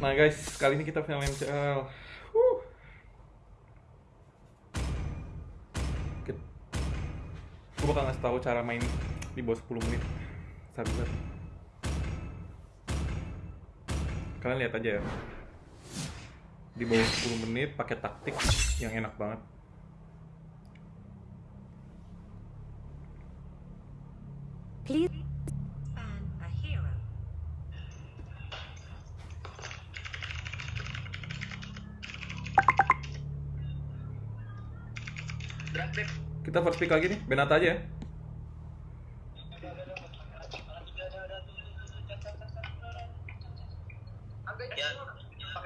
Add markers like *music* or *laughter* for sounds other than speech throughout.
Nah guys, kali ini kita final MCL. Kit- Gue bakal ngasih tahu cara main di bawah 10 menit. Sabar. Kalian lihat aja ya. Di bawah 10 menit pakai taktik yang enak banget. Please Kita first pick lagi nih, Benata aja ya. Ya,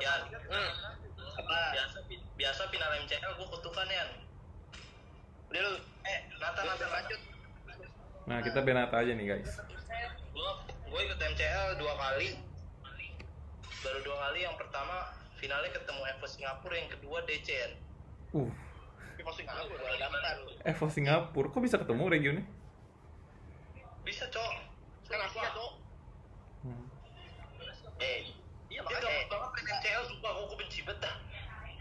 ya, hmm. apa? Biasa, biasa final MCL gue kutukan ya. Udah lu, eh, Nata, Nata, lanjut. Nah, kita Benata aja nih guys. Gue, gue ikut MCL dua kali. Baru dua kali, yang pertama finalnya ketemu Evo Singapura, yang kedua DCN. Uh, Evo Singapura, daftar. Evo Singapura, kok bisa ketemu regionnya? Bisa, Cok. Kan aslinya, Cok. Hmm. Eh, iya makanya. Dia banget main MCL, sumpah, gue benci banget dah.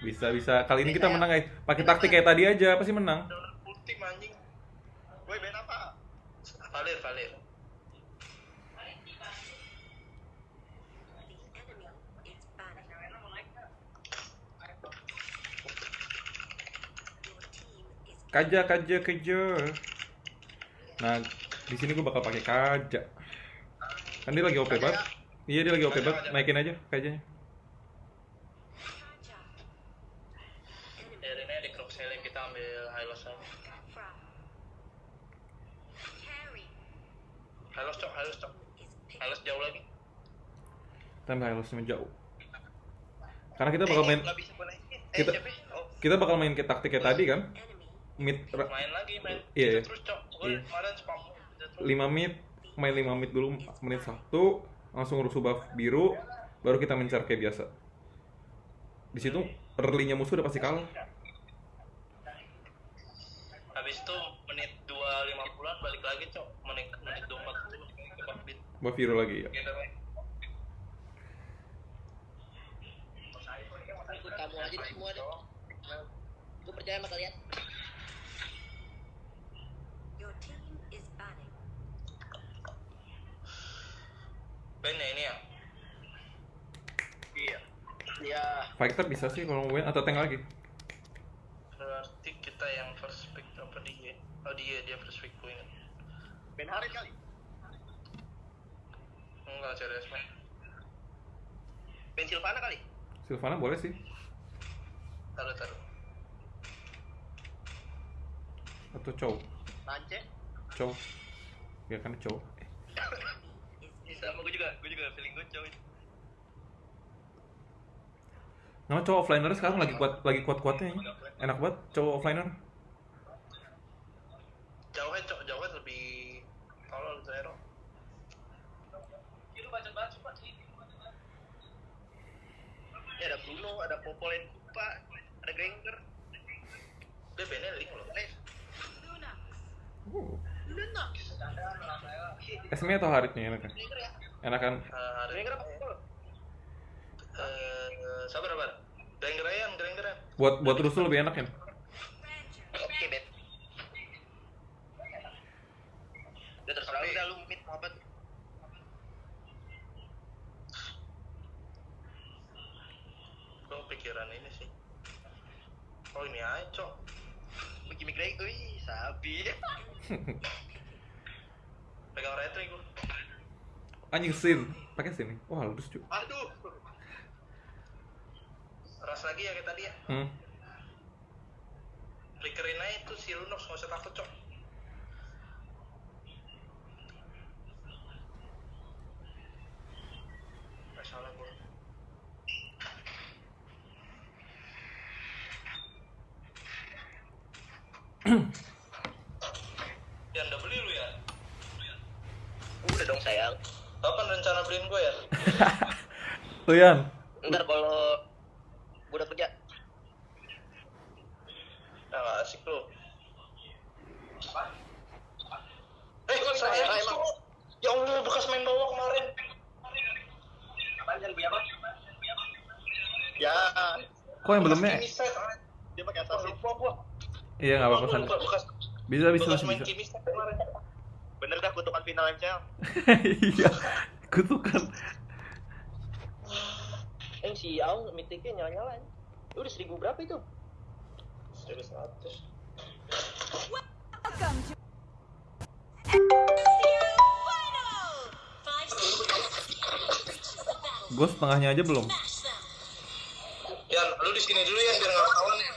Bisa bisa. Kali ini kita menang guys. Pakai taktik kayak tadi aja, pasti menang. Team anjing. Woi, main apa? Valir, Valir. Kaja, kaja, kaja. Nah, di sini gue bakal pakai kaja. Kan dia lagi OP banget. Iya dia lagi OP banget. Naikin aja kajanya. Ya, Hylos, Cok, Hylos, Cok. Hylos jauh lagi. Kita ambil Hylos jauh. Karena kita bakal main Nggak bisa gue naikin. Eh, Kita-? Oh, kita bakal main kayak taktik kayak tadi kan. Mid main lagi, main. Iya, iya. Bisa terus, Cok. Gue Iya. kemarin spam. 5 menit, main 5 menit dulu menit 1, langsung rusuh buff biru, baru kita mencar kayak biasa. Di situ early-nya musuh udah pasti kalah. Habis itu menit 2.50-an balik lagi, Cok. Menit menit 24 itu ke buff biru lagi ya. Ikut kamu aja semua deh gue percaya sama kalian Ben ya ini ya? Iya. Iya. Fighter bisa sih kalau mau win atau tank lagi. Berarti kita yang first pick apa dia? Oh dia, dia first pick point. Ben Harit kali Enggak, serius man. Ben Silvana kali Silvana boleh sih. Taruh, taruh. Atau Chow. Lance Chow. Ya kan Chow. Is Sama gue juga, gue juga feeling gue cowok Nama cowok offliner sekarang lagi kuat lagi kuat-kuatnya ya. Enak banget cowok offliner. Jauhnya cok, jauhnya lebih tolol Zero. Lu baca banget cuma ya ada Bruno ada Popolen Kupa ada Granger Dia bener link loh. Eh, Lunax. Uh. Lunax Esme atau Haritnya enakan? Enakan Eh, hari Granger apa Eh, sabar, sabar. Grengeran, grengeran. buat buat rusuh lebih enak. Ranger. oke Ben udah terserah Tapi- udah lu mid mau apa tuh Gue pikiran ini sih. Oh ini aja cok. Begini Granger wih sabi *laughs* retri gue. Anjing sin. Pakai sin nih. Wah, halus cuy. aduh Ras lagi ya kayak tadi ya. Hmm. Flickerin aja itu si Lunox, gak usah takut cok. Gak salah gue. Yan, udah beli lu ya? udah dong sayang Kapan rencana beliin gue ya? *laughs* Tuh Yan. ntar kalau gue udah kerja Nah, gak asik lu. Eh, kok saya Emang. Ya Allah, bekas main bawah kemarin. Apaan kan punya apa? Ya. Kok yang belumnya? Kimi set. Dia pakai assassin. Lupa gua. Iya nggak apa-apa Bisa bisa bekas masih bisa. Bener dah kutukan final MCL. *laughs* Iya. Kutukan. Eh si Aung mitiknya nyala-nyala. ya. Udah seribu berapa itu? Seribu seratus. Gue setengahnya aja belum. Yan, lu di sini dulu ya biar nggak ketahuan ya.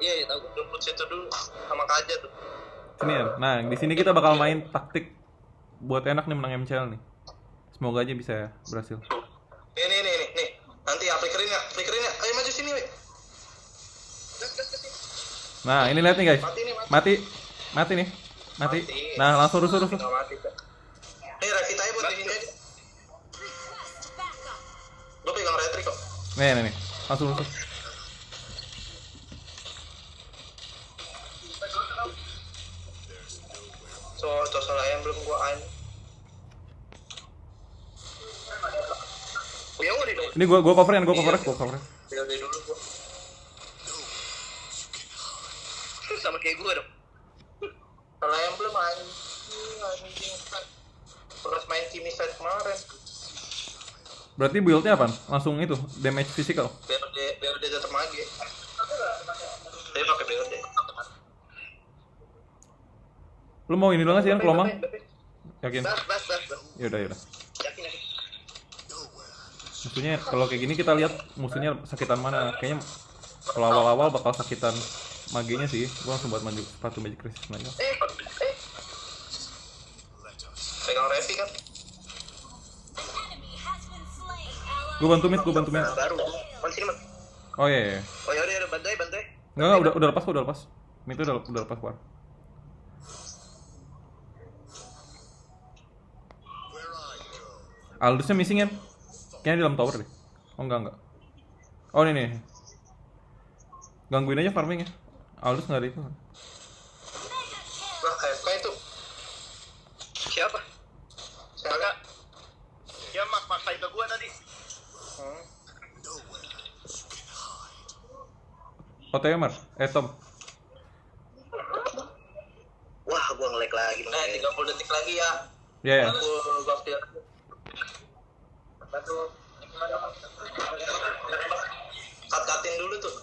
Iya, iya tahu. Lu put situ dulu sama Kaja tuh. Sini ya. Nah, di sini kita bakal main taktik buat enak nih menang MCL nih. Semoga aja bisa berhasil. Nih, nih, nih, nih. Nanti ya, flickerin ya, flickerin ya. Ayo maju sini, weh. Nah, ini lihat nih guys. Mati nih, mati. Mati. Mati nih. Mati. Mati. Nah, langsung rusuh rusuh. Nih, Revita aja buat di sini aja. Gue pegang retri kok. Nih, nih, nih. Langsung rusuh. Ini gua gua coverin, gua coverin, gua coverin. Ya udah dulu gua. Sama kayak gua dong. Kalau ayam belum anjing. Pernah main Kimi set kemarin. Berarti build-nya apa? Langsung itu, damage physical. BOD, BOD tetap mage. Dia pakai BOD. Lu mau ini nggak sih, Yan? Kelomang? Yakin? Bas, bas, bas. bas. Yaudah, yaudah. Yakin, yakin. Musuhnya kalau kayak gini kita lihat musuhnya sakitan mana. Kayaknya kalau awal-awal bakal sakitan magenya sih. Gua langsung buat maju sepatu magic resist aja. Eh, eh. Pegang Revi kan. Gua bantu mid, gua bantu mid. Baru. Man sini, man. Oh iya, iya. iya. Oh ya udah, bantai, bantai. Enggak, udah udah lepas kok, udah lepas. Mid udah udah lepas keluar. Aldusnya missing ya? Kayaknya di dalam tower deh. Oh enggak enggak. Oh ini nih. Gangguin aja farming ya. Aldus nggak ada itu. Lah, AFK itu. Siapa? Siapa? Ya mak maksain ke gua tadi. Hmm. OTW Mar, eh Tom. Wah, gua nge-lag lagi. Eh, 30 detik lagi ya. Ya ya. Aku gua. Kat-katin dulu tuh.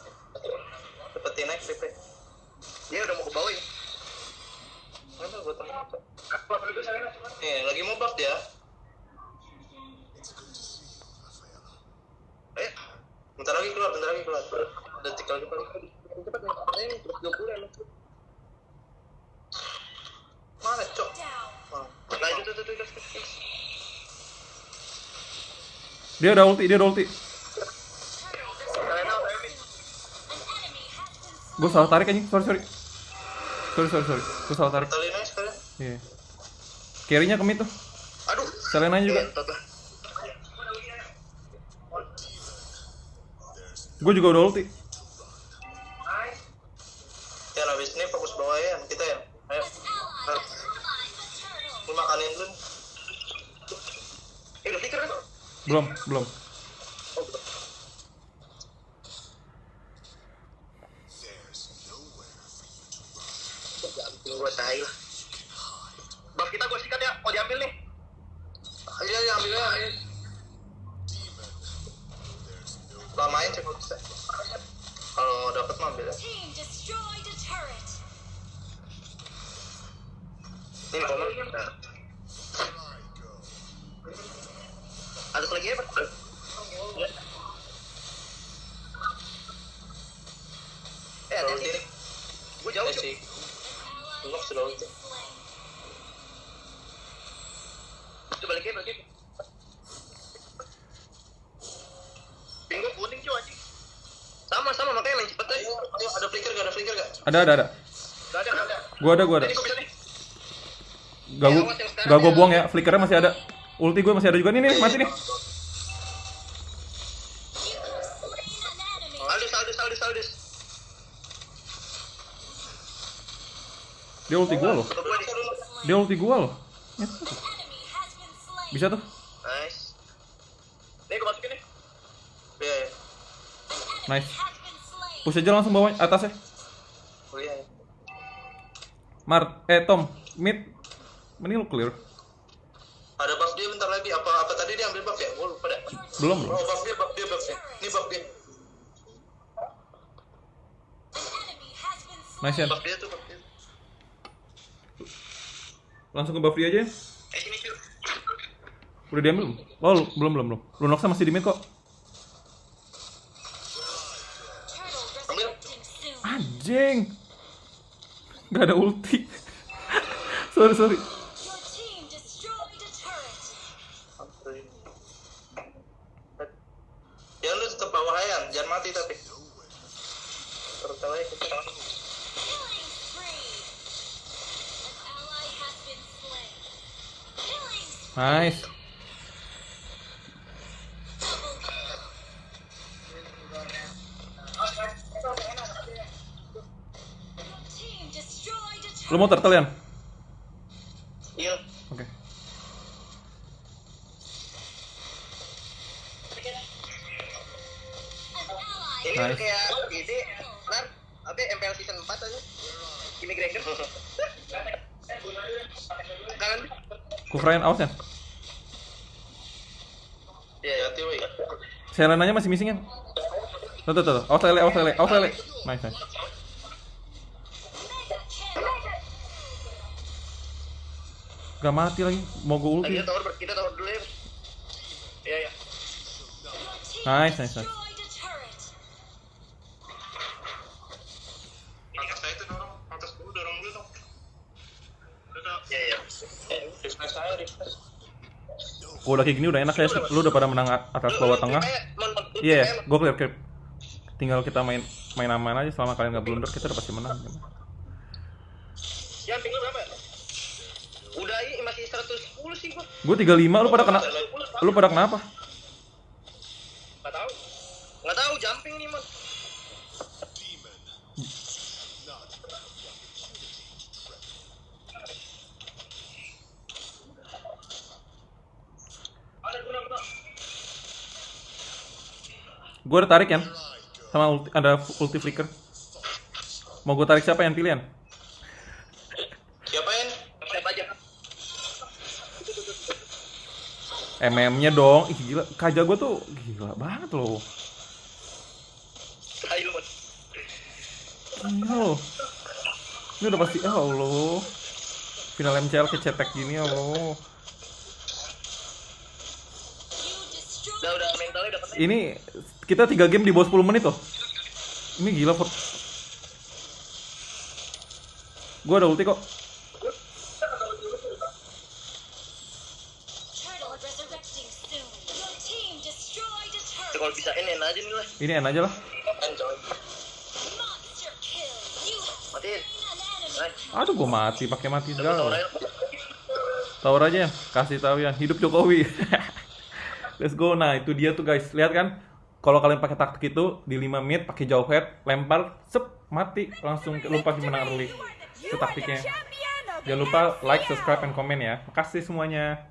Cepetin naik DP. Dia udah mau ke bawah ya. Mana gua temen. Nih, lagi mau buff dia. Eh, Bentar lagi keluar, bentar lagi keluar. Detik lagi paling. cepet nih. Eh, terus 20 emang. Dia ada ulti, dia ada ulti. Gue salah tarik anjing, sorry sorry. Sorry sorry sorry. Gue salah tarik. Aja. Iya. Carry-nya ke mid tuh. Aduh. Selena juga. Gue juga udah ulti. Belum, belum. Jangan gua tai lah. Buff kita gua sikat ya, mau diambil nih. Iya, iya, ambil aja. ambil. Lamain cek bisa. Kalau dapat mah ambil ya. Team destroyed a turret. Ini komen. Ada lagi ya, Pak? Ya. Eh, ada sih. Gua jauh, Eh, Cuk. si Unlock sudah. Coba balik ya, balik ya. Bingung kuning cuy anjing. Sama sama makanya main cepet aja. Ayo, ayo, ada flicker gak? Ada flicker gak? Ada ada ada. Ada. Gua ada, gua ada. Ini gua bisa nih. Gak gua, gak gua buang ya. Flickernya masih ada. Ulti gue masih ada juga nih nih, mati nih. Aldus, Aldus, Aldus, Aldus. Dia ulti gua loh. Dia ulti gua loh. Ya. Bisa tuh. Nice. Nih masukin nih. Iya, iya. Nice. Push aja langsung bawah atasnya. Oh iya. Mar, eh Tom, mid. Mending lu clear. Ada buff dia bentar lagi. Apa apa tadi dia ambil buff ya? Gue Belum, Oh belum. buff dia, buff dia, buff dia. Ini buff dia. Nice ya. Buff dia tuh buff dia. Langsung ke buff dia aja. Eh sini cuy. Udah diambil belum? Oh, lu- belum, belum, belum. Lunoxnya masih di mid kok. Anjing. Gak ada ulti. *laughs* sorry, sorry. Your team destroyed a turret. Ya lu tetap bawah Yan, jangan mati tapi. Terutama kita. Nice. Lu mau turtle Yan? Iya. Oke. An Nice. udah kayak gini, nar, apa MPL season 4 aja. Immigration. *laughs* Kangen. Kufrain awas ya. Iya, ya, hati woi. Selenanya masih missing kan? Tuh, tuh, tuh. Awas lele, awas lele, awas lele. Nice, nice. Gak mati lagi. Mau gue ulti. Kita tower, kita tower dulu ya. Iya, iya. Nice, nice, nice. destroyed a turret. Atas saya itu dorong, atas dulu dorong dulu dong. Iya, iya. Eh, refresh saya, refresh. Kalau udah kayak gini udah enak ya. Lu udah pada menang atas bawah tengah. Iya, gue clear clear. Tinggal kita main main aman aja selama kalian nggak blunder kita udah pasti menang. Ya, ping lu berapa? Udah, iya, masih 110 sih gua. Gue 35, lu pada kena lu pada kenapa? Gue udah tarik ya. Sama ulti, ada ulti flicker. Mau gue tarik siapa yang pilihan? Siapa yang? Siapa aja? MM-nya dong. Ih gila, kaja gue tuh gila banget loh. Gila loh. Ini udah pasti, ya Allah. Final MCL kecetek gini, ya Allah. Udah, udah. Ini kita 3 game di bawah 10 menit loh. Ini gila, Fort. Gue ada ulti kok. Kalau bisa ini aja nih lah. Ini enak aja lah. Matiin. Aduh, gue mati pakai mati segala. aja. Tower aja ya, kasih tahu ya. Hidup Jokowi. *laughs* Let's go. Nah, itu dia tuh guys. Lihat kan? Kalau kalian pakai taktik itu di 5 mid pakai jauh head, lempar, sep, mati langsung lu pasti menang early. Itu taktiknya. Jangan lupa like, subscribe, and komen ya. Makasih semuanya.